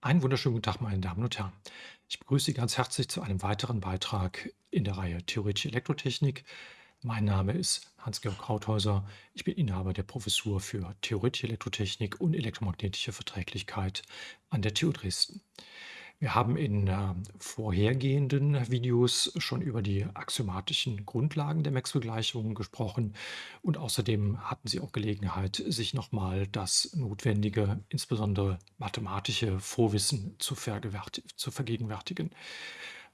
Einen wunderschönen guten Tag, meine Damen und Herren. Ich begrüße Sie ganz herzlich zu einem weiteren Beitrag in der Reihe Theoretische Elektrotechnik. Mein Name ist Hans-Georg Krauthäuser. Ich bin Inhaber der Professur für Theoretische Elektrotechnik und elektromagnetische Verträglichkeit an der TU Dresden. Wir haben in äh, vorhergehenden Videos schon über die axiomatischen Grundlagen der Maxwell-Gleichungen gesprochen und außerdem hatten Sie auch Gelegenheit, sich nochmal das notwendige, insbesondere mathematische Vorwissen zu, zu vergegenwärtigen.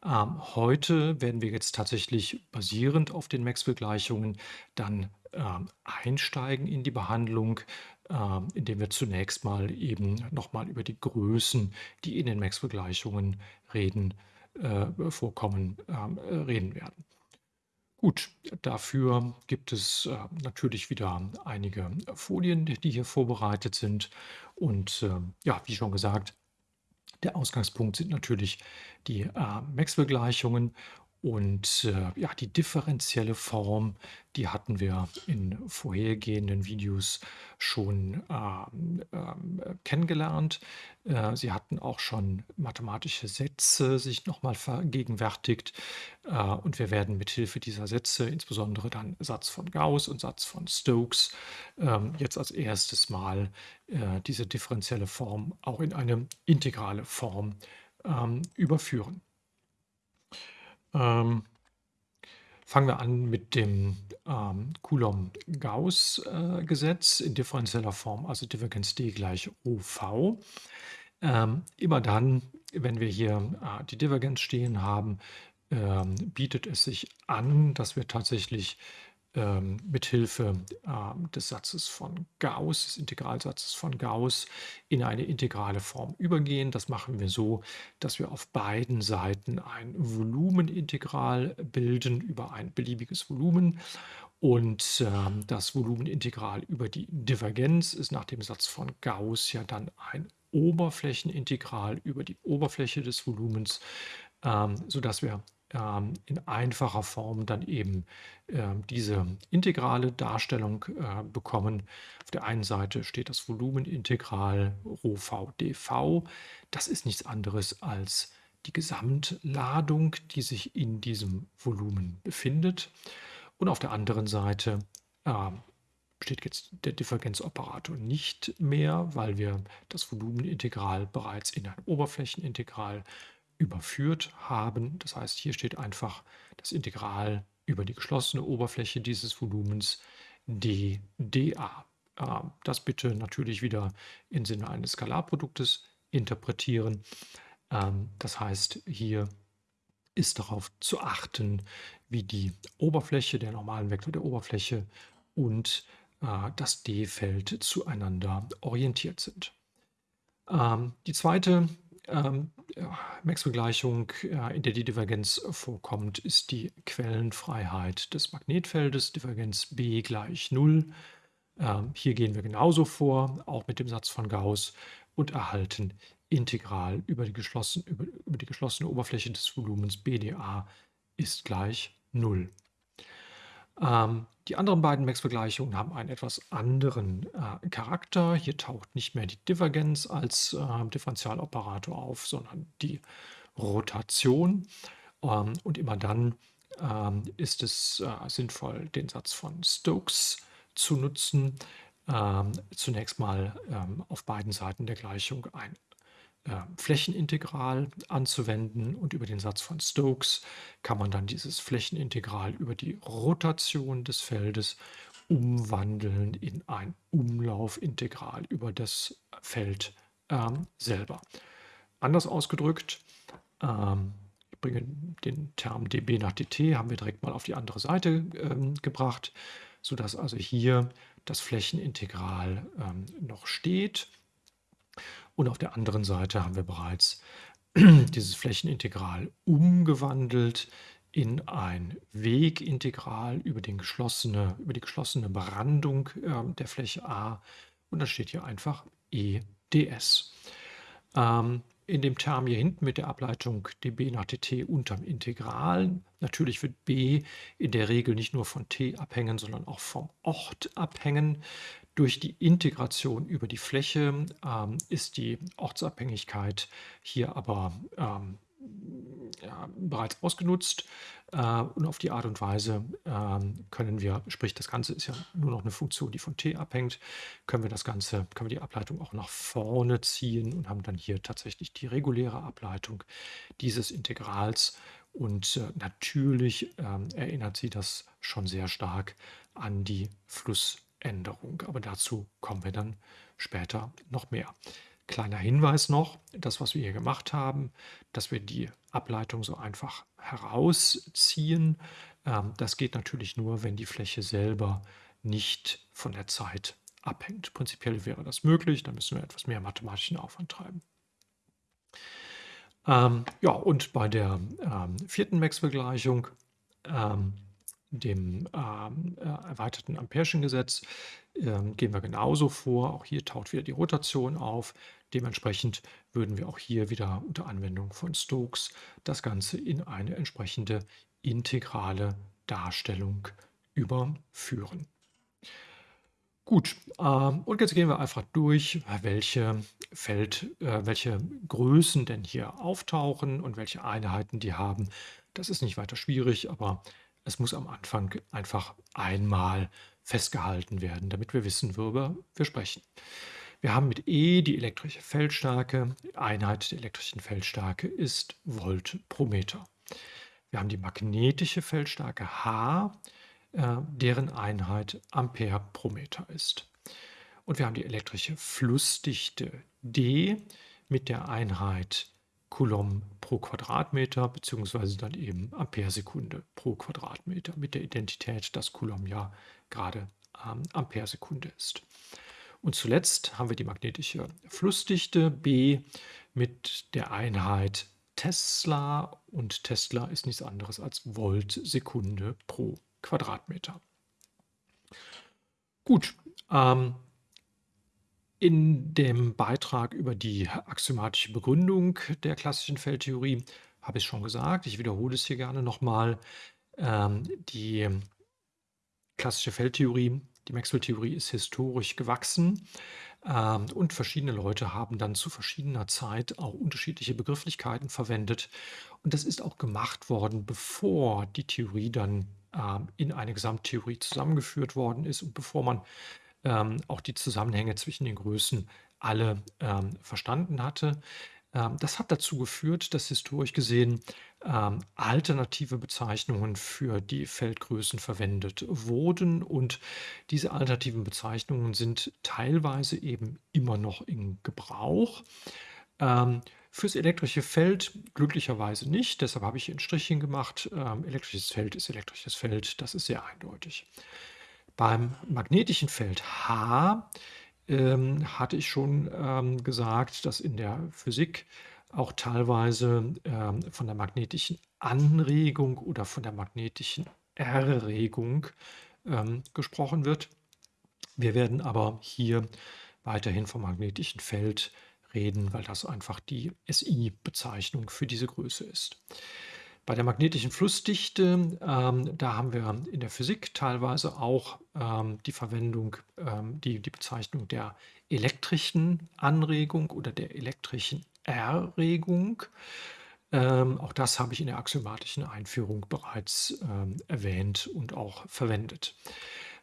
Ähm, heute werden wir jetzt tatsächlich basierend auf den Maxwell-Gleichungen dann ähm, einsteigen in die Behandlung, indem wir zunächst mal eben nochmal über die Größen, die in den Maxwell-Gleichungen reden, äh, vorkommen, ähm, äh, reden werden. Gut, dafür gibt es äh, natürlich wieder einige Folien, die hier vorbereitet sind. Und äh, ja, wie schon gesagt, der Ausgangspunkt sind natürlich die äh, Maxwell-Gleichungen und äh, ja, die differenzielle Form, die hatten wir in vorhergehenden Videos schon ähm, ähm, kennengelernt. Äh, sie hatten auch schon mathematische Sätze sich nochmal vergegenwärtigt. Äh, und wir werden mit Hilfe dieser Sätze, insbesondere dann Satz von Gauss und Satz von Stokes, ähm, jetzt als erstes Mal äh, diese differenzielle Form auch in eine integrale Form ähm, überführen. Ähm, fangen wir an mit dem ähm, Coulomb-Gauss-Gesetz äh, in differenzieller Form, also Divergenz D gleich OV. Ähm, immer dann, wenn wir hier äh, die Divergenz stehen haben, ähm, bietet es sich an, dass wir tatsächlich ähm, mithilfe ähm, des Satzes von Gauss, des Integralsatzes von Gauss, in eine integrale Form übergehen. Das machen wir so, dass wir auf beiden Seiten ein Volumenintegral bilden über ein beliebiges Volumen. Und ähm, das Volumenintegral über die Divergenz ist nach dem Satz von Gauss ja dann ein Oberflächenintegral über die Oberfläche des Volumens, ähm, sodass wir ähm, in einfacher Form dann eben ähm, diese integrale Darstellung äh, bekommen. Auf der einen Seite steht das Volumenintegral Rho v dv. Das ist nichts anderes als die Gesamtladung, die sich in diesem Volumen befindet. Und auf der anderen Seite äh, steht jetzt der Differenzoperator nicht mehr, weil wir das Volumenintegral bereits in ein Oberflächenintegral überführt haben. Das heißt, hier steht einfach das Integral über die geschlossene Oberfläche dieses Volumens dda. Ähm, das bitte natürlich wieder im Sinne eines Skalarproduktes interpretieren. Ähm, das heißt, hier ist darauf zu achten, wie die Oberfläche, der normalen Vektor der Oberfläche und äh, das d-Feld zueinander orientiert sind. Ähm, die zweite ähm, Maxwell-Gleichung, äh, in der die Divergenz vorkommt, ist die Quellenfreiheit des Magnetfeldes, Divergenz B gleich 0. Ähm, hier gehen wir genauso vor, auch mit dem Satz von Gauss und erhalten integral über die, geschlossen, über, über die geschlossene Oberfläche des Volumens BdA ist gleich 0. Ähm, die anderen beiden Max-Vergleichungen haben einen etwas anderen äh, Charakter. Hier taucht nicht mehr die Divergenz als äh, Differentialoperator auf, sondern die Rotation. Ähm, und immer dann ähm, ist es äh, sinnvoll, den Satz von Stokes zu nutzen. Ähm, zunächst mal ähm, auf beiden Seiten der Gleichung ein Flächenintegral anzuwenden und über den Satz von Stokes kann man dann dieses Flächenintegral über die Rotation des Feldes umwandeln in ein Umlaufintegral über das Feld ähm, selber. Anders ausgedrückt, ähm, ich bringe den Term dB nach dt, haben wir direkt mal auf die andere Seite ähm, gebracht, sodass also hier das Flächenintegral ähm, noch steht und auf der anderen Seite haben wir bereits dieses Flächenintegral umgewandelt in ein Wegintegral über, den geschlossene, über die geschlossene Brandung äh, der Fläche A. Und da steht hier einfach EDS. Ähm, in dem Term hier hinten mit der Ableitung dB nach dt unterm Integral. Natürlich wird b in der Regel nicht nur von t abhängen, sondern auch vom Ort abhängen. Durch die Integration über die Fläche ähm, ist die Ortsabhängigkeit hier aber ähm, ja, bereits ausgenutzt. Äh, und auf die Art und Weise ähm, können wir, sprich das Ganze ist ja nur noch eine Funktion, die von t abhängt, können wir das Ganze, können wir die Ableitung auch nach vorne ziehen und haben dann hier tatsächlich die reguläre Ableitung dieses Integrals. Und äh, natürlich ähm, erinnert sie das schon sehr stark an die Flussänderung. Aber dazu kommen wir dann später noch mehr. Kleiner Hinweis noch, das, was wir hier gemacht haben, dass wir die Ableitung so einfach herausziehen, ähm, das geht natürlich nur, wenn die Fläche selber nicht von der Zeit abhängt. Prinzipiell wäre das möglich, da müssen wir etwas mehr mathematischen Aufwand treiben. Ähm, ja, und bei der ähm, vierten Maxwell-Gleichung, ähm, dem ähm, äh, erweiterten Ampere'schen Gesetz, ähm, gehen wir genauso vor. Auch hier taucht wieder die Rotation auf. Dementsprechend würden wir auch hier wieder unter Anwendung von Stokes das Ganze in eine entsprechende integrale Darstellung überführen. Gut, ähm, und jetzt gehen wir einfach durch, welche Feld, äh, welche Größen denn hier auftauchen und welche Einheiten die haben. Das ist nicht weiter schwierig, aber es muss am Anfang einfach einmal festgehalten werden, damit wir wissen, worüber wir sprechen. Wir haben mit E die elektrische Feldstärke. Die Einheit der elektrischen Feldstärke ist Volt pro Meter. Wir haben die magnetische Feldstärke H, äh, deren Einheit Ampere pro Meter ist. Und wir haben die elektrische Flussdichte D mit der Einheit Coulomb pro Quadratmeter, beziehungsweise dann eben Amperesekunde pro Quadratmeter mit der Identität, dass Coulomb ja gerade ähm, Amperesekunde ist. Und zuletzt haben wir die magnetische Flussdichte B mit der Einheit Tesla und Tesla ist nichts anderes als Volt Sekunde pro Quadratmeter. Gut, ähm, in dem Beitrag über die axiomatische Begründung der klassischen Feldtheorie habe ich schon gesagt, ich wiederhole es hier gerne nochmal, ähm, die klassische Feldtheorie, die Maxwell-Theorie ist historisch gewachsen ähm, und verschiedene Leute haben dann zu verschiedener Zeit auch unterschiedliche Begrifflichkeiten verwendet. Und das ist auch gemacht worden, bevor die Theorie dann ähm, in eine Gesamttheorie zusammengeführt worden ist und bevor man ähm, auch die Zusammenhänge zwischen den Größen alle ähm, verstanden hatte. Ähm, das hat dazu geführt, dass historisch gesehen ähm, alternative Bezeichnungen für die Feldgrößen verwendet wurden. Und diese alternativen Bezeichnungen sind teilweise eben immer noch in Gebrauch. Ähm, fürs elektrische Feld glücklicherweise nicht, deshalb habe ich ein Strichchen gemacht. Ähm, elektrisches Feld ist elektrisches Feld, das ist sehr eindeutig. Beim magnetischen Feld H ähm, hatte ich schon ähm, gesagt, dass in der Physik auch teilweise ähm, von der magnetischen Anregung oder von der magnetischen Erregung ähm, gesprochen wird. Wir werden aber hier weiterhin vom magnetischen Feld reden, weil das einfach die SI-Bezeichnung für diese Größe ist. Bei der magnetischen Flussdichte, ähm, da haben wir in der Physik teilweise auch ähm, die Verwendung, ähm, die, die Bezeichnung der elektrischen Anregung oder der elektrischen Erregung. Ähm, auch das habe ich in der axiomatischen Einführung bereits ähm, erwähnt und auch verwendet.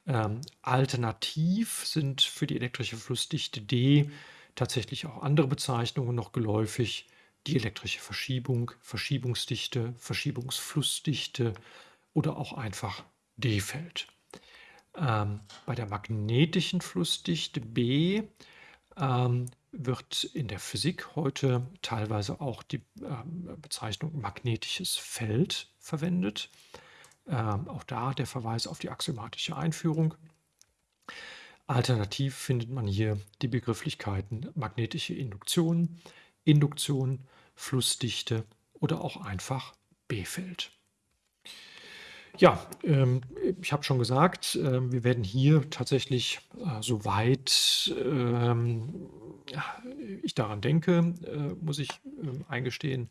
Ähm, alternativ sind für die elektrische Flussdichte D tatsächlich auch andere Bezeichnungen noch geläufig die elektrische Verschiebung, Verschiebungsdichte, Verschiebungsflussdichte oder auch einfach D-Feld. Ähm, bei der magnetischen Flussdichte B ähm, wird in der Physik heute teilweise auch die ähm, Bezeichnung magnetisches Feld verwendet. Ähm, auch da der Verweis auf die axiomatische Einführung. Alternativ findet man hier die Begrifflichkeiten magnetische Induktion, Induktion, Flussdichte oder auch einfach B-Feld. Ja, ähm, ich habe schon gesagt, äh, wir werden hier tatsächlich, äh, soweit ähm, ich daran denke, äh, muss ich ähm, eingestehen,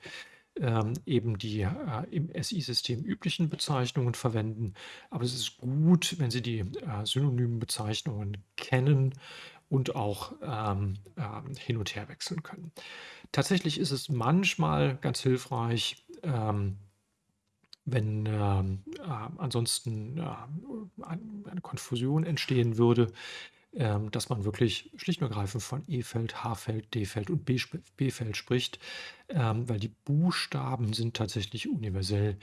ähm, eben die äh, im SI-System üblichen Bezeichnungen verwenden. Aber es ist gut, wenn Sie die synonymen Bezeichnungen kennen und auch ähm, ähm, hin und her wechseln können. Tatsächlich ist es manchmal ganz hilfreich, ähm, wenn ähm, äh, ansonsten äh, eine Konfusion entstehen würde, ähm, dass man wirklich schlicht und ergreifend von E-Feld, H-Feld, D-Feld und B-Feld spricht, ähm, weil die Buchstaben sind tatsächlich universell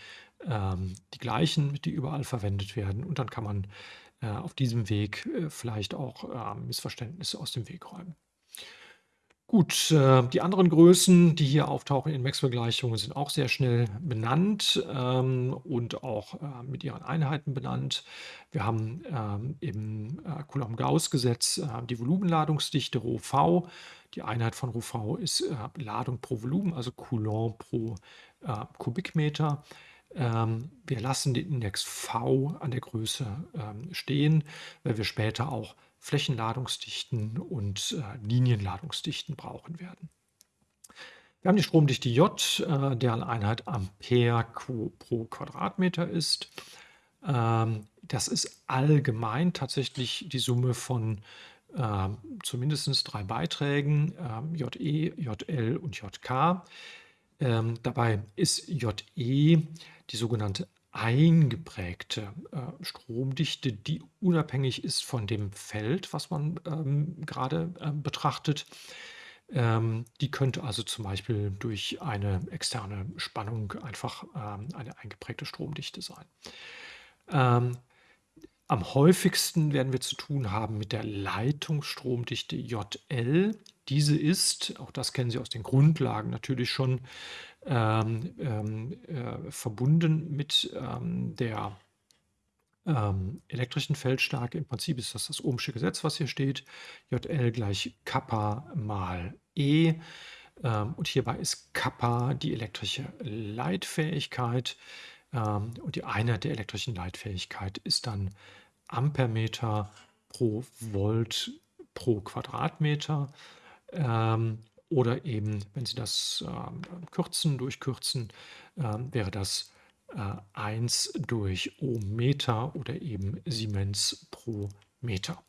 ähm, die gleichen, die überall verwendet werden. Und dann kann man äh, auf diesem Weg äh, vielleicht auch äh, Missverständnisse aus dem Weg räumen. Gut, äh, die anderen Größen, die hier auftauchen in Maxwell-Gleichungen, sind auch sehr schnell benannt ähm, und auch mit ihren Einheiten benannt. Wir haben ähm, im Coulomb-Gauss-Gesetz die Volumenladungsdichte ρV. Die Einheit von ρV ist äh, Ladung pro Volumen, also Coulomb pro Kubikmeter. Ähm, wir lassen den Index V an der Größe ähm, stehen, weil wir später auch Flächenladungsdichten und äh, Linienladungsdichten brauchen werden. Wir haben die Stromdichte J, äh, deren Einheit Ampere pro Quadratmeter ist. Ähm, das ist allgemein tatsächlich die Summe von äh, zumindest drei Beiträgen, äh, JE, JL und JK. Ähm, dabei ist JE die sogenannte eingeprägte äh, Stromdichte, die unabhängig ist von dem Feld, was man ähm, gerade äh, betrachtet. Ähm, die könnte also zum Beispiel durch eine externe Spannung einfach ähm, eine eingeprägte Stromdichte sein. Ähm, am häufigsten werden wir zu tun haben mit der Leitungsstromdichte JL. Diese ist, auch das kennen Sie aus den Grundlagen natürlich schon, ähm, ähm, äh, verbunden mit ähm, der ähm, elektrischen Feldstärke. Im Prinzip ist das das Ohmsche Gesetz, was hier steht. JL gleich Kappa mal E. Und hierbei ist Kappa die elektrische Leitfähigkeit. Und die Einheit der elektrischen Leitfähigkeit ist dann Ampermeter pro Volt pro Quadratmeter. Ähm, oder eben, wenn Sie das äh, kürzen, durchkürzen, äh, wäre das äh, 1 durch Ohmmeter oder eben Siemens pro Meter.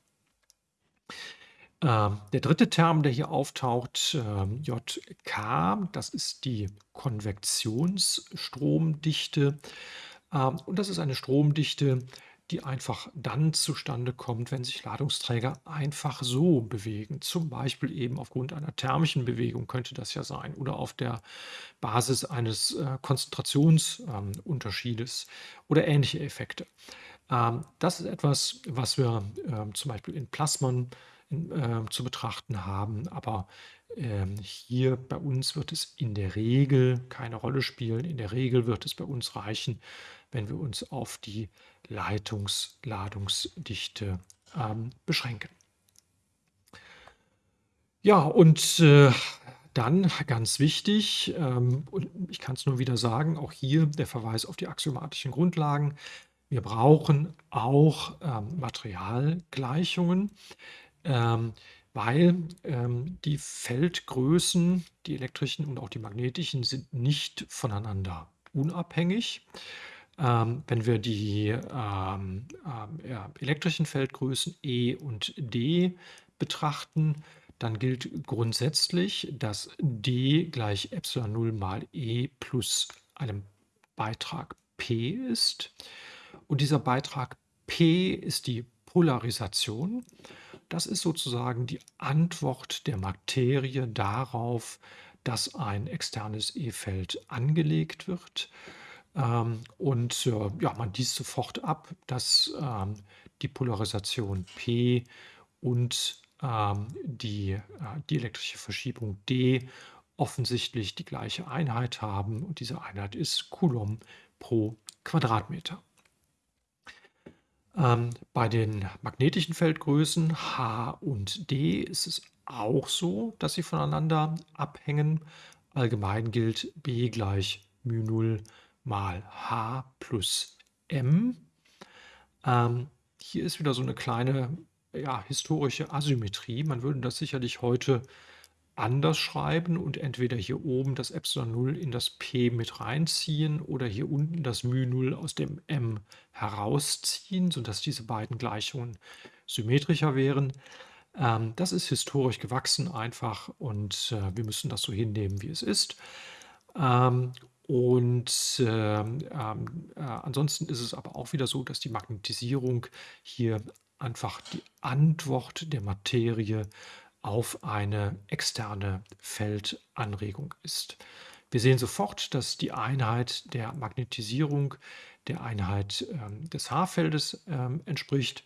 Ähm, der dritte Term, der hier auftaucht, äh, JK, das ist die Konvektionsstromdichte. Ähm, und das ist eine Stromdichte, die einfach dann zustande kommt, wenn sich Ladungsträger einfach so bewegen. Zum Beispiel eben aufgrund einer thermischen Bewegung könnte das ja sein oder auf der Basis eines äh, Konzentrationsunterschiedes ähm, oder ähnliche Effekte. Ähm, das ist etwas, was wir äh, zum Beispiel in Plasmon in, äh, zu betrachten haben, aber ähm, hier bei uns wird es in der Regel keine Rolle spielen. In der Regel wird es bei uns reichen, wenn wir uns auf die Leitungsladungsdichte ähm, beschränken. Ja, und äh, dann ganz wichtig, ähm, und ich kann es nur wieder sagen, auch hier der Verweis auf die axiomatischen Grundlagen. Wir brauchen auch ähm, Materialgleichungen, ähm, weil ähm, die Feldgrößen, die elektrischen und auch die magnetischen, sind nicht voneinander unabhängig. Ähm, wenn wir die ähm, ähm, ja, elektrischen Feldgrößen E und D betrachten, dann gilt grundsätzlich, dass D gleich Epsilon 0 mal E plus einem Beitrag P ist. Und dieser Beitrag P ist die Polarisation. Das ist sozusagen die Antwort der Materie darauf, dass ein externes E-Feld angelegt wird. Ähm, und äh, ja, man liest sofort ab, dass ähm, die Polarisation P und ähm, die, äh, die elektrische Verschiebung D offensichtlich die gleiche Einheit haben und diese Einheit ist Coulomb pro Quadratmeter. Ähm, bei den magnetischen Feldgrößen H und D ist es auch so, dass sie voneinander abhängen. Allgemein gilt B gleich μ0 mal h plus m. Ähm, hier ist wieder so eine kleine ja, historische Asymmetrie. Man würde das sicherlich heute anders schreiben und entweder hier oben das Epsilon 0 in das P mit reinziehen oder hier unten das μ0 aus dem M herausziehen, sodass diese beiden Gleichungen symmetrischer wären. Ähm, das ist historisch gewachsen einfach und äh, wir müssen das so hinnehmen, wie es ist. Ähm, und ähm, äh, ansonsten ist es aber auch wieder so, dass die Magnetisierung hier einfach die Antwort der Materie auf eine externe Feldanregung ist. Wir sehen sofort, dass die Einheit der Magnetisierung der Einheit ähm, des H-Feldes ähm, entspricht.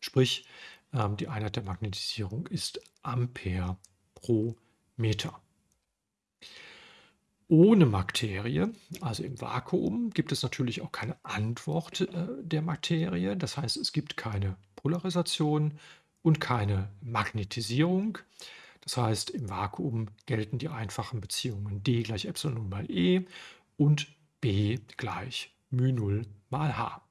Sprich, ähm, die Einheit der Magnetisierung ist Ampere pro Meter. Ohne Materie, also im Vakuum, gibt es natürlich auch keine Antwort äh, der Materie. Das heißt, es gibt keine Polarisation und keine Magnetisierung. Das heißt, im Vakuum gelten die einfachen Beziehungen d gleich Epsilon mal E und B gleich μ0 mal H.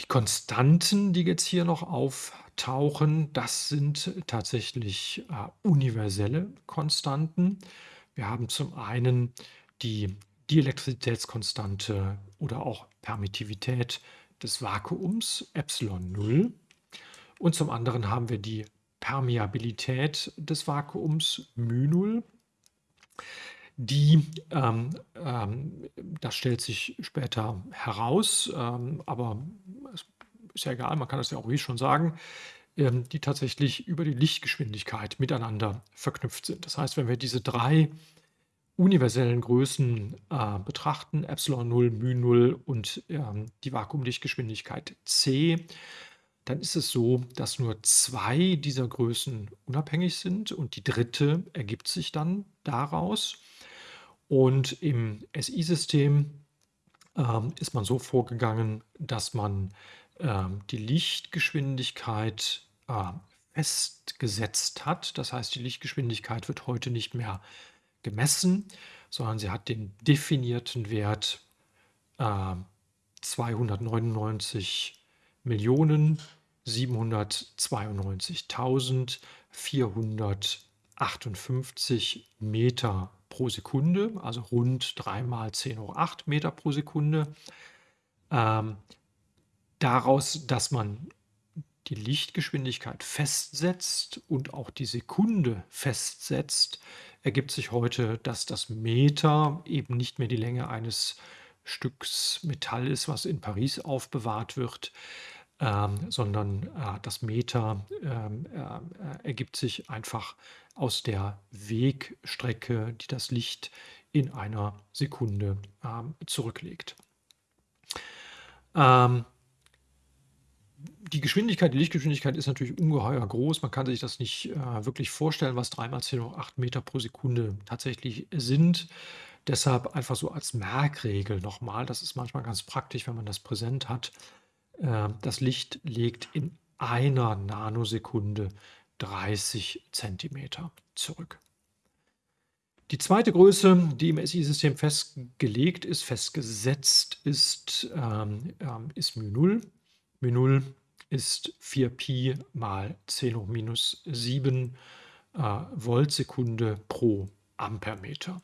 Die Konstanten, die jetzt hier noch auftauchen, das sind tatsächlich äh, universelle Konstanten. Wir haben zum einen die Dielektrizitätskonstante oder auch Permittivität des Vakuums Epsilon 0 und zum anderen haben wir die Permeabilität des Vakuums μ0 die, ähm, ähm, das stellt sich später heraus, ähm, aber ist ja egal, man kann das ja auch ruhig schon sagen, ähm, die tatsächlich über die Lichtgeschwindigkeit miteinander verknüpft sind. Das heißt, wenn wir diese drei universellen Größen äh, betrachten, Epsilon 0, μ 0 und ähm, die Vakuumlichtgeschwindigkeit c, dann ist es so, dass nur zwei dieser Größen unabhängig sind und die dritte ergibt sich dann daraus. Und im SI-System ähm, ist man so vorgegangen, dass man ähm, die Lichtgeschwindigkeit äh, festgesetzt hat. Das heißt, die Lichtgeschwindigkeit wird heute nicht mehr gemessen, sondern sie hat den definierten Wert äh, 299 Millionen 792.458 Meter pro Sekunde, also rund 3 mal 10 hoch 8 Meter pro Sekunde. Ähm, daraus, dass man die Lichtgeschwindigkeit festsetzt und auch die Sekunde festsetzt, ergibt sich heute, dass das Meter eben nicht mehr die Länge eines Stücks Metall ist, was in Paris aufbewahrt wird, ähm, sondern äh, das Meter ähm, äh, ergibt sich einfach aus der Wegstrecke, die das Licht in einer Sekunde ähm, zurücklegt. Ähm, die Geschwindigkeit, die Lichtgeschwindigkeit ist natürlich ungeheuer groß. Man kann sich das nicht äh, wirklich vorstellen, was 3 mal 10 hoch 8 Meter pro Sekunde tatsächlich sind. Deshalb einfach so als Merkregel nochmal. Das ist manchmal ganz praktisch, wenn man das präsent hat. Äh, das Licht legt in einer Nanosekunde 30 Zentimeter zurück. Die zweite Größe, die im SI-System festgelegt ist, festgesetzt ist, ähm, ähm, ist μ0. μ0 ist 4pi mal 10 hoch minus 7 äh, Voltsekunde pro Ampermeter.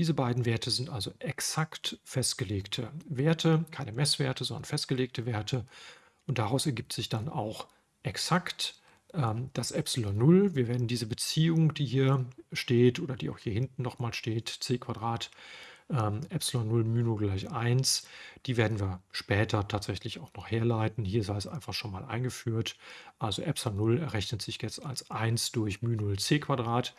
Diese beiden Werte sind also exakt festgelegte Werte, keine Messwerte, sondern festgelegte Werte. Und daraus ergibt sich dann auch exakt ähm, das Epsilon 0. Wir werden diese Beziehung, die hier steht oder die auch hier hinten nochmal steht, c Quadrat ähm, Epsilon 0 μ gleich 1, die werden wir später tatsächlich auch noch herleiten. Hier sei es einfach schon mal eingeführt. Also Epsilon 0 errechnet sich jetzt als 1 durch μ 0 c Quadrat.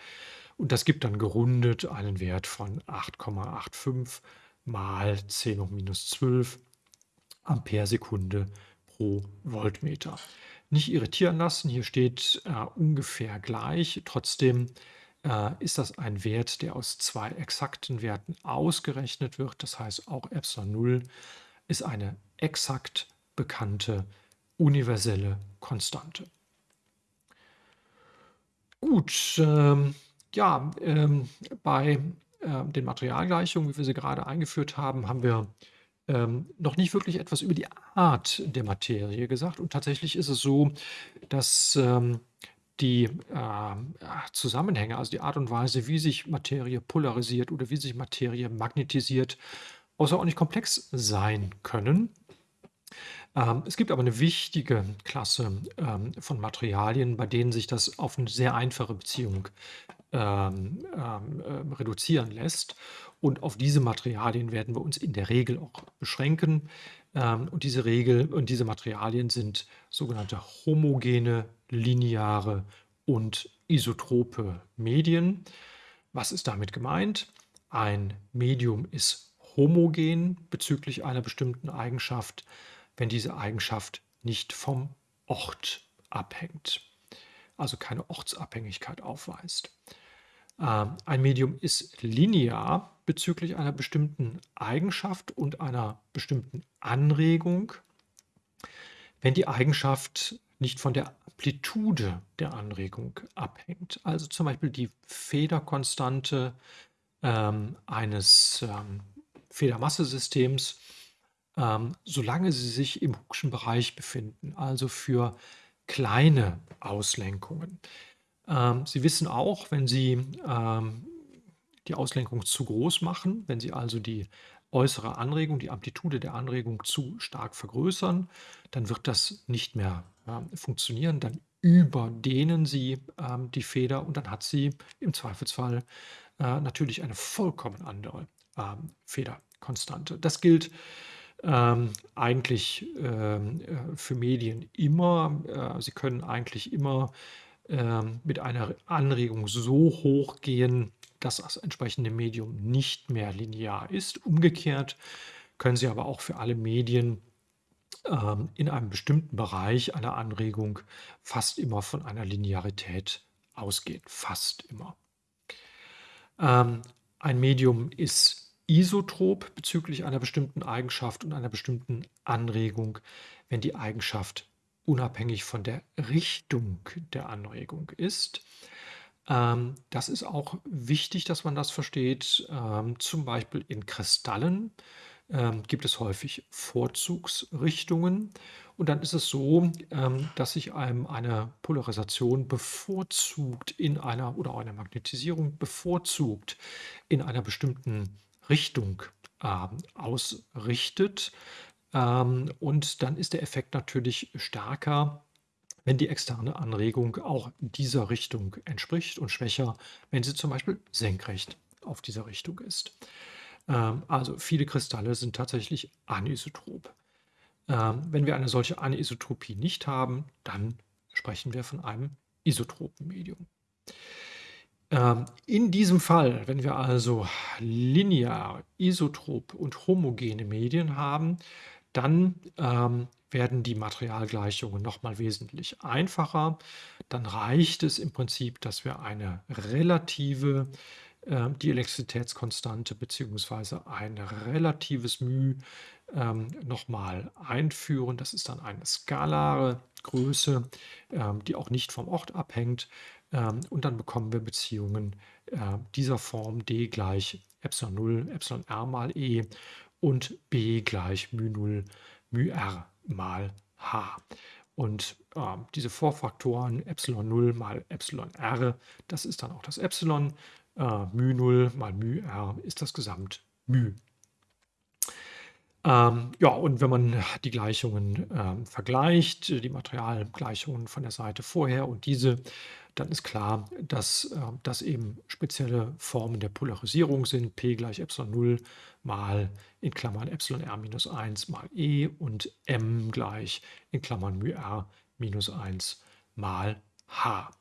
Und das gibt dann gerundet einen Wert von 8,85 mal 10 hoch minus 12 Ampere-Sekunde pro Voltmeter. Nicht irritieren lassen, hier steht äh, ungefähr gleich. Trotzdem äh, ist das ein Wert, der aus zwei exakten Werten ausgerechnet wird. Das heißt, auch Epsilon 0 ist eine exakt bekannte universelle Konstante. Gut, ähm, ja, ähm, bei äh, den Materialgleichungen, wie wir sie gerade eingeführt haben, haben wir ähm, noch nicht wirklich etwas über die Art der Materie gesagt. Und tatsächlich ist es so, dass ähm, die ähm, Zusammenhänge, also die Art und Weise, wie sich Materie polarisiert oder wie sich Materie magnetisiert, außerordentlich komplex sein können. Ähm, es gibt aber eine wichtige Klasse ähm, von Materialien, bei denen sich das auf eine sehr einfache Beziehung ähm, ähm, ähm, reduzieren lässt. Und auf diese Materialien werden wir uns in der Regel auch beschränken. Ähm, und diese Regel und diese Materialien sind sogenannte homogene, lineare und isotrope Medien. Was ist damit gemeint? Ein Medium ist homogen bezüglich einer bestimmten Eigenschaft, wenn diese Eigenschaft nicht vom Ort abhängt, also keine Ortsabhängigkeit aufweist. Ähm, ein Medium ist linear bezüglich einer bestimmten Eigenschaft und einer bestimmten Anregung, wenn die Eigenschaft nicht von der Amplitude der Anregung abhängt. Also zum Beispiel die Federkonstante ähm, eines ähm, Federmassesystems, ähm, solange sie sich im Hookschen Bereich befinden, also für kleine Auslenkungen. Ähm, Sie wissen auch, wenn Sie ähm, die Auslenkung zu groß machen, wenn Sie also die äußere Anregung, die Amplitude der Anregung zu stark vergrößern, dann wird das nicht mehr äh, funktionieren. Dann überdehnen Sie ähm, die Feder und dann hat sie im Zweifelsfall äh, natürlich eine vollkommen andere ähm, Federkonstante. Das gilt ähm, eigentlich ähm, äh, für Medien immer. Äh, sie können eigentlich immer mit einer Anregung so hoch gehen, dass das entsprechende Medium nicht mehr linear ist. Umgekehrt können Sie aber auch für alle Medien ähm, in einem bestimmten Bereich einer Anregung fast immer von einer Linearität ausgehen. Fast immer. Ähm, ein Medium ist isotrop bezüglich einer bestimmten Eigenschaft und einer bestimmten Anregung, wenn die Eigenschaft unabhängig von der Richtung der Anregung ist. Ähm, das ist auch wichtig, dass man das versteht. Ähm, zum Beispiel in Kristallen ähm, gibt es häufig Vorzugsrichtungen. Und dann ist es so, ähm, dass sich einem eine Polarisation bevorzugt in einer oder eine Magnetisierung bevorzugt in einer bestimmten Richtung äh, ausrichtet. Ähm, und dann ist der Effekt natürlich stärker, wenn die externe Anregung auch dieser Richtung entspricht und schwächer, wenn sie zum Beispiel senkrecht auf dieser Richtung ist. Ähm, also viele Kristalle sind tatsächlich anisotrop. Ähm, wenn wir eine solche Anisotropie nicht haben, dann sprechen wir von einem isotropen Medium. Ähm, in diesem Fall, wenn wir also linear, isotrop und homogene Medien haben, dann ähm, werden die Materialgleichungen nochmal wesentlich einfacher. Dann reicht es im Prinzip, dass wir eine relative, äh, die bzw. ein relatives μ ähm, nochmal einführen. Das ist dann eine skalare Größe, ähm, die auch nicht vom Ort abhängt. Ähm, und dann bekommen wir Beziehungen äh, dieser Form d gleich Epsilon 0, Epsilon r mal E und b gleich μ0 μr mal h. Und äh, diese Vorfaktoren ε0 mal εr, das ist dann auch das Epsilon, äh, μ0 mal μr ist das Gesamt μ. Ähm, ja, und wenn man die Gleichungen ähm, vergleicht, die Materialgleichungen von der Seite vorher und diese, dann ist klar, dass äh, das eben spezielle Formen der Polarisierung sind. P gleich Epsilon 0 mal in Klammern Epsilon r minus 1 mal E und M gleich in Klammern μ r minus 1 mal H.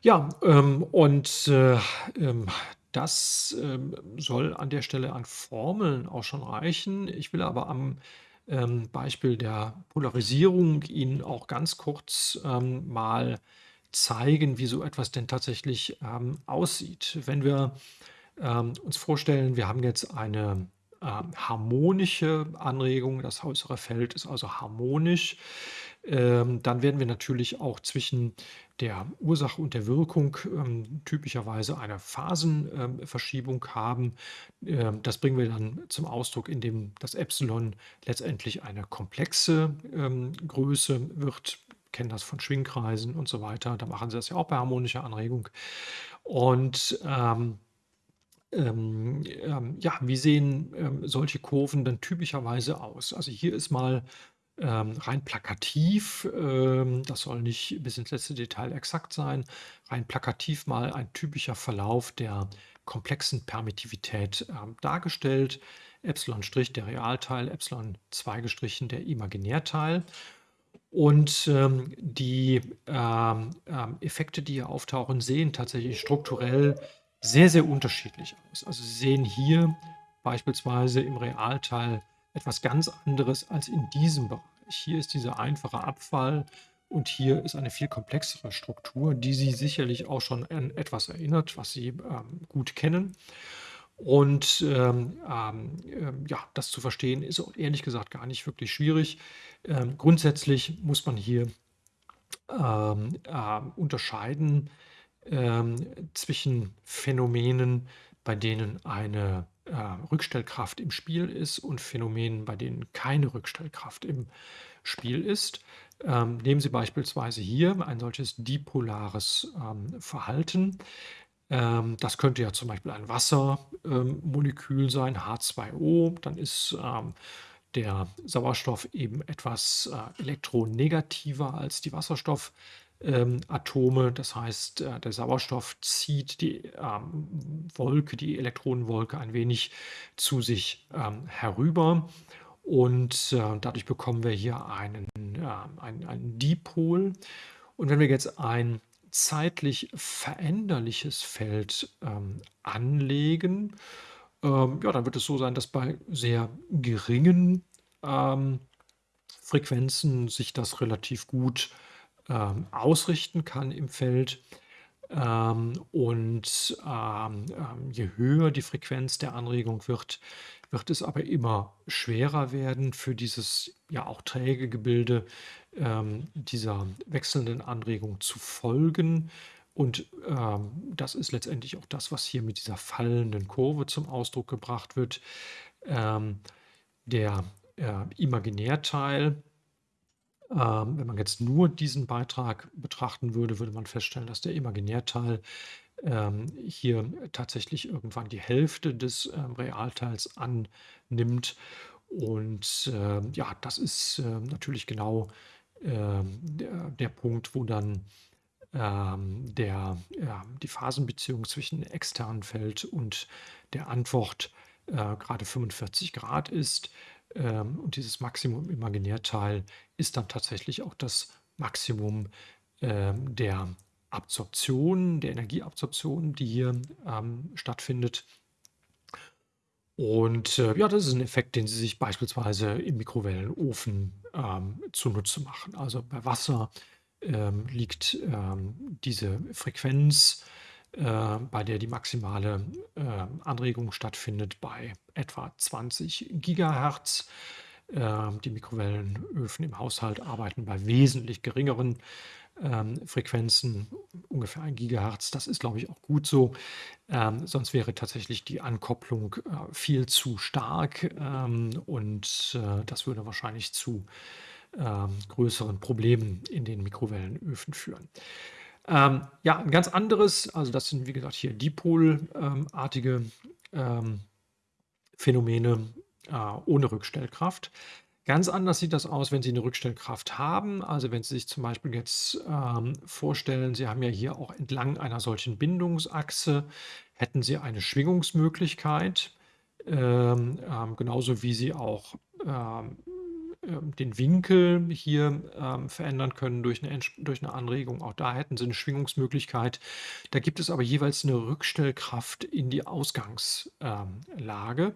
Ja, ähm, und äh, ähm, das ähm, soll an der Stelle an Formeln auch schon reichen. Ich will aber am ähm, Beispiel der Polarisierung Ihnen auch ganz kurz ähm, mal zeigen, wie so etwas denn tatsächlich ähm, aussieht. Wenn wir ähm, uns vorstellen, wir haben jetzt eine ähm, harmonische Anregung, das äußere Feld ist also harmonisch, ähm, dann werden wir natürlich auch zwischen der Ursache und der Wirkung ähm, typischerweise eine Phasenverschiebung ähm, haben. Ähm, das bringen wir dann zum Ausdruck, indem das Epsilon letztendlich eine komplexe ähm, Größe wird kennen das von Schwingkreisen und so weiter. Da machen sie das ja auch bei harmonischer Anregung. Und ähm, ähm, ähm, ja, wie sehen ähm, solche Kurven dann typischerweise aus? Also hier ist mal ähm, rein plakativ, ähm, das soll nicht bis ins letzte Detail exakt sein, rein plakativ mal ein typischer Verlauf der komplexen Permittivität ähm, dargestellt. Epsilon' der Realteil, Epsilon 2 gestrichen der Imaginärteil. Und ähm, die ähm, ähm, Effekte, die hier auftauchen, sehen tatsächlich strukturell sehr, sehr unterschiedlich aus. Also Sie sehen hier beispielsweise im Realteil etwas ganz anderes als in diesem Bereich. Hier ist dieser einfache Abfall und hier ist eine viel komplexere Struktur, die Sie sicherlich auch schon an etwas erinnert, was Sie ähm, gut kennen. Und ähm, ähm, ähm ja, das zu verstehen ist ehrlich gesagt gar nicht wirklich schwierig. Ähm, grundsätzlich muss man hier äh, unterscheiden zwischen Phänomenen, bei denen eine äh, Rückstellkraft im Spiel ist und Phänomenen, bei denen keine Rückstellkraft im Spiel ist. Ähm, nehmen Sie beispielsweise hier ein solches dipolares ähm, Verhalten. Ähm, das könnte ja zum Beispiel ein Wassermolekül ähm, sein, H2O. Dann ist ähm, der Sauerstoff eben etwas äh, elektronegativer als die Wasserstoff ähm, Atome. Das heißt, äh, der Sauerstoff zieht die ähm, Wolke, die Elektronenwolke ein wenig zu sich ähm, herüber. Und äh, dadurch bekommen wir hier einen, äh, einen, einen Dipol. Und wenn wir jetzt ein zeitlich veränderliches Feld ähm, anlegen, ähm, ja, dann wird es so sein, dass bei sehr geringen ähm, Frequenzen sich das relativ gut ähm, ausrichten kann im Feld. Ähm, und ähm, ähm, je höher die Frequenz der Anregung wird, wird es aber immer schwerer werden für dieses ja auch träge Gebilde ähm, dieser wechselnden Anregung zu folgen. Und ähm, das ist letztendlich auch das, was hier mit dieser fallenden Kurve zum Ausdruck gebracht wird. Ähm, der äh, Imaginärteil ähm, wenn man jetzt nur diesen Beitrag betrachten würde, würde man feststellen, dass der Imaginärteil ähm, hier tatsächlich irgendwann die Hälfte des ähm, Realteils annimmt. Und ähm, ja, das ist ähm, natürlich genau ähm, der, der Punkt, wo dann ähm, der, ja, die Phasenbeziehung zwischen externen Feld und der Antwort äh, gerade 45 Grad ist. Ähm, und dieses Maximum Imaginärteil ist dann tatsächlich auch das Maximum ähm, der Absorption, der Energieabsorption, die hier ähm, stattfindet. Und äh, ja, das ist ein Effekt, den Sie sich beispielsweise im Mikrowellenofen ähm, zunutze machen. Also bei Wasser ähm, liegt ähm, diese Frequenz äh, bei der die maximale äh, Anregung stattfindet bei etwa 20 Gigahertz. Äh, die Mikrowellenöfen im Haushalt arbeiten bei wesentlich geringeren ähm, Frequenzen, ungefähr 1 Gigahertz. Das ist, glaube ich, auch gut so. Ähm, sonst wäre tatsächlich die Ankopplung äh, viel zu stark ähm, und äh, das würde wahrscheinlich zu ähm, größeren Problemen in den Mikrowellenöfen führen. Ähm, ja, ein ganz anderes, also das sind wie gesagt hier Dipolartige ähm, Phänomene äh, ohne Rückstellkraft. Ganz anders sieht das aus, wenn Sie eine Rückstellkraft haben. Also wenn Sie sich zum Beispiel jetzt ähm, vorstellen, Sie haben ja hier auch entlang einer solchen Bindungsachse, hätten Sie eine Schwingungsmöglichkeit, ähm, ähm, genauso wie Sie auch ähm, ähm, den Winkel hier ähm, verändern können durch eine, durch eine Anregung. Auch da hätten sie eine Schwingungsmöglichkeit. Da gibt es aber jeweils eine Rückstellkraft in die Ausgangslage.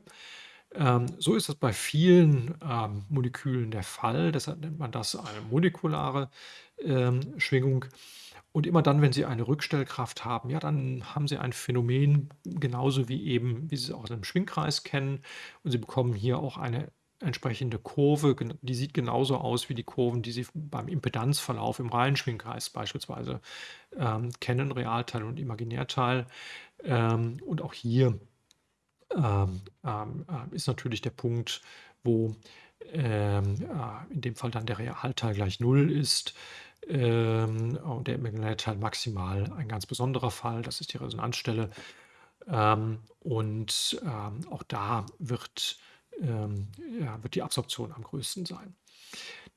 Ähm, so ist das bei vielen ähm, Molekülen der Fall. Deshalb nennt man das eine molekulare ähm, Schwingung. Und immer dann, wenn Sie eine Rückstellkraft haben, ja, dann haben Sie ein Phänomen, genauso wie eben, wie Sie es auch aus einem Schwingkreis kennen. Und Sie bekommen hier auch eine entsprechende Kurve, die sieht genauso aus wie die Kurven, die Sie beim Impedanzverlauf im Reihenschwingkreis beispielsweise ähm, kennen, Realteil und Imaginärteil. Ähm, und auch hier ist natürlich der Punkt, wo ähm, äh, in dem Fall dann der Realteil gleich 0 ist. Ähm, und der Imaginary-Teil maximal ein ganz besonderer Fall, das ist die Resonanzstelle. Ähm, und, ähm, auch da wird, ähm, wird die Absorption am größten sein.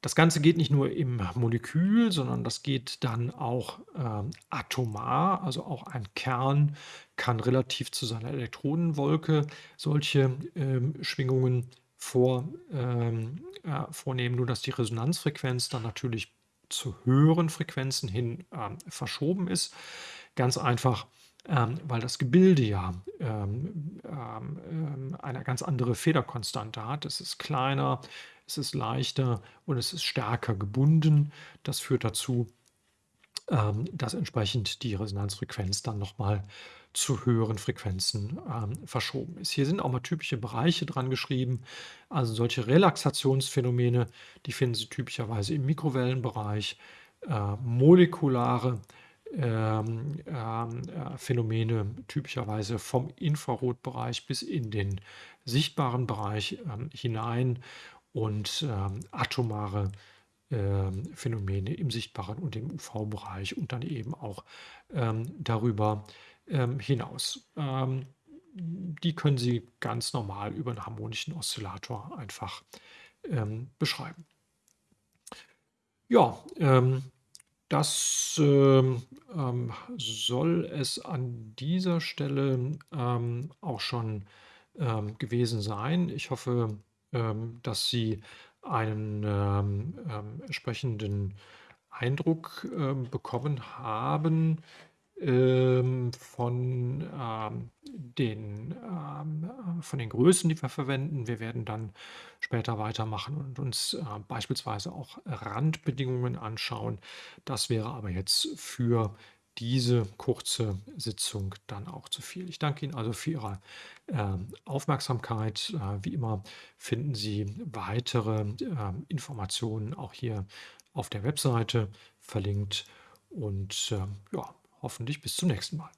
Das Ganze geht nicht nur im Molekül, sondern das geht dann auch, ähm, atomar. Also, auch ein Kern kann relativ zu seiner Elektronenwolke solche, ähm, Schwingungen vor ähm, äh, vornehmen, nur dass die Resonanzfrequenz dann natürlich zu höheren Frequenzen hin, ähm, verschoben ist. Ganz einfach, ähm, weil das Gebilde ja, ähm, ähm, ähm, eine ganz andere Federkonstante hat. Es ist kleiner, es ist leichter und es ist stärker gebunden. Das führt dazu, ähm, dass entsprechend die Resonanzfrequenz dann noch mal zu höheren Frequenzen, ähm, verschoben ist. Hier sind auch mal typische Bereiche dran geschrieben. Also, solche Relaxationsphänomene, die finden Sie typischerweise im Mikrowellenbereich. Äh, molekulare, ähm, ähm, äh, Phänomene typischerweise vom Infrarotbereich bis in den sichtbaren Bereich, ähm, hinein und, ähm, atomare, ähm, Phänomene im sichtbaren und im UV-Bereich und dann eben auch, ähm, darüber, ähm, hinaus. Ähm, die können Sie ganz normal über 'n harmonischen Oszillator einfach, ähm, beschreiben. Ja, ähm, das, soll es an dieser Stelle, auch schon, gewesen sein. Ich hoffe, ähm, dass Sie einen, ähm, ähm, entsprechenden Eindruck, ähm, bekommen haben, ähm, von, ähm, den, ähm, äh von den Größen, die wir verwenden. Wir werden dann später weitermachen und uns, äh, beispielsweise auch Randbedingungen anschauen. Das wäre aber jetzt für diese kurze Sitzung dann auch zu viel. Ich danke Ihnen also für Ihre, ähm, Aufmerksamkeit. Äh, wie immer finden Sie weitere, ähm, Informationen auch hier auf der Webseite verlinkt und, ähm, ja, hoffentlich bis zum nächsten Mal.